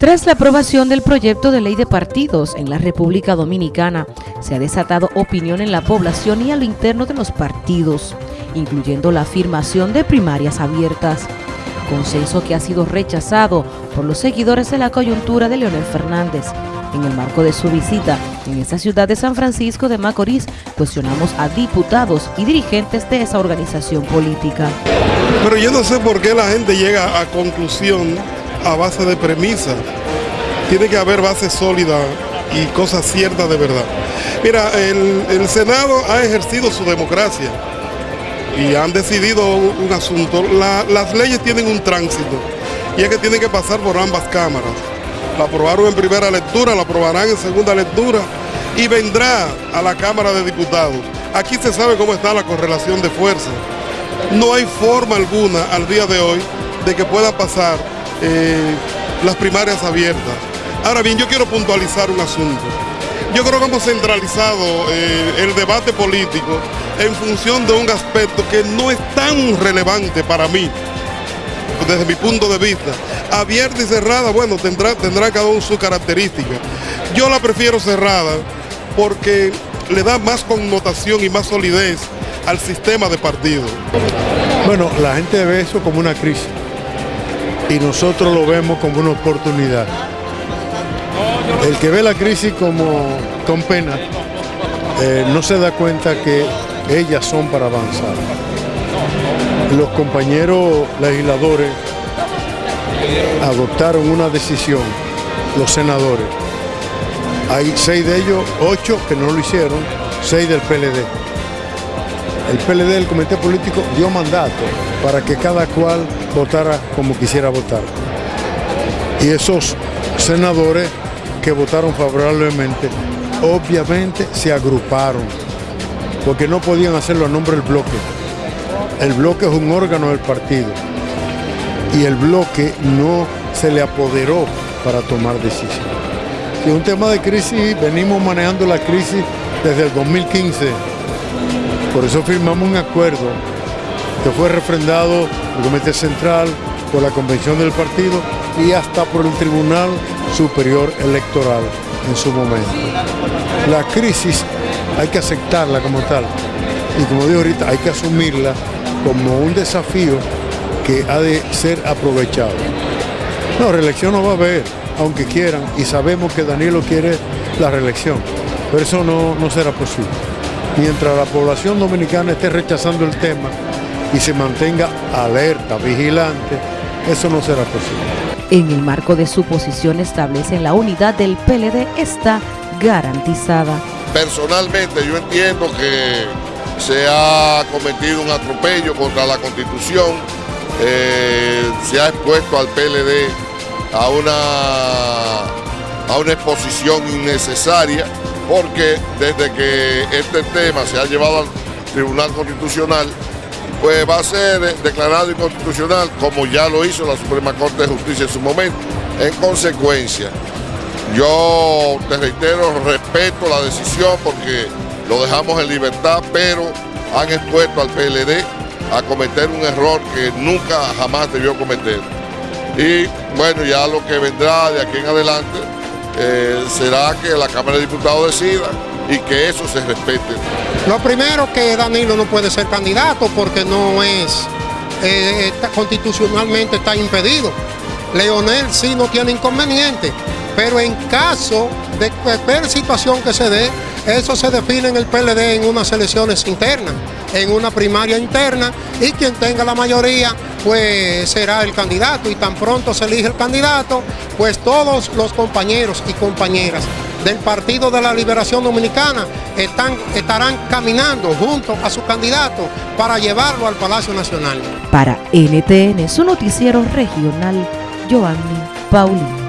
Tras la aprobación del proyecto de ley de partidos en la República Dominicana, se ha desatado opinión en la población y a lo interno de los partidos, incluyendo la afirmación de primarias abiertas, consenso que ha sido rechazado por los seguidores de la coyuntura de Leonel Fernández. En el marco de su visita en esta ciudad de San Francisco de Macorís, cuestionamos a diputados y dirigentes de esa organización política. Pero yo no sé por qué la gente llega a conclusión a base de premisas. Tiene que haber base sólida y cosas ciertas de verdad. Mira, el, Senado ha ejercido su democracia y han decidido un asunto. las leyes tienen un tránsito y es que tienen que pasar por ambas cámaras. La aprobaron en primera lectura, la aprobarán en segunda lectura y vendrá a la Cámara de Diputados. Aquí se sabe cómo está la correlación de fuerzas. No hay forma alguna al día de hoy de que pueda pasar eh, las primarias abiertas. Ahora bien, yo quiero puntualizar un asunto. Yo creo que hemos centralizado eh, el debate político en función de un aspecto que no es tan relevante para mí, desde mi punto de vista. Abierta y cerrada, bueno, tendrá, tendrá cada uno su característica. Yo la prefiero cerrada porque le da más connotación y más solidez al sistema de partido. Bueno, la gente ve eso como una crisis y nosotros lo vemos como una oportunidad. El que ve la crisis como con pena eh, no se da cuenta que ellas son para avanzar. Los compañeros legisladores adoptaron una decisión, los senadores. Hay seis de ellos, ocho que no lo hicieron, seis del PLD. El PLD, el Comité Político, dio mandato para que cada cual votara como quisiera votar. Y esos senadores que votaron favorablemente, obviamente se agruparon, porque no podían hacerlo a nombre del bloque. El bloque es un órgano del partido y el bloque no se le apoderó para tomar decisiones. es un tema de crisis, venimos manejando la crisis desde el 2015. Por eso firmamos un acuerdo que fue refrendado por el Comité Central, por la Convención del Partido y hasta por el Tribunal Superior Electoral en su momento. La crisis hay que aceptarla como tal y como digo ahorita, hay que asumirla como un desafío que ha de ser aprovechado. No, reelección no va a haber, aunque quieran, y sabemos que Danilo quiere la reelección, pero eso no, no será posible. Mientras la población dominicana esté rechazando el tema, y se mantenga alerta, vigilante, eso no será posible. En el marco de su posición establece la unidad del PLD está garantizada. Personalmente yo entiendo que se ha cometido un atropello contra la Constitución, eh, se ha expuesto al PLD a una, a una exposición innecesaria, porque desde que este tema se ha llevado al Tribunal Constitucional, pues va a ser declarado inconstitucional como ya lo hizo la Suprema Corte de Justicia en su momento. En consecuencia, yo te reitero, respeto la decisión porque lo dejamos en libertad, pero han expuesto al PLD a cometer un error que nunca jamás debió cometer. Y bueno, ya lo que vendrá de aquí en adelante eh, será que la Cámara de Diputados decida y que eso se respete. Lo primero que Danilo no puede ser candidato porque no es, eh, constitucionalmente está impedido. Leonel sí no tiene inconveniente, pero en caso de cualquier situación que se dé, eso se define en el PLD en unas elecciones internas, en una primaria interna, y quien tenga la mayoría, pues será el candidato, y tan pronto se elige el candidato, pues todos los compañeros y compañeras del Partido de la Liberación Dominicana están, estarán caminando junto a su candidato para llevarlo al Palacio Nacional. Para NTN, su noticiero regional, Joanny Paulino.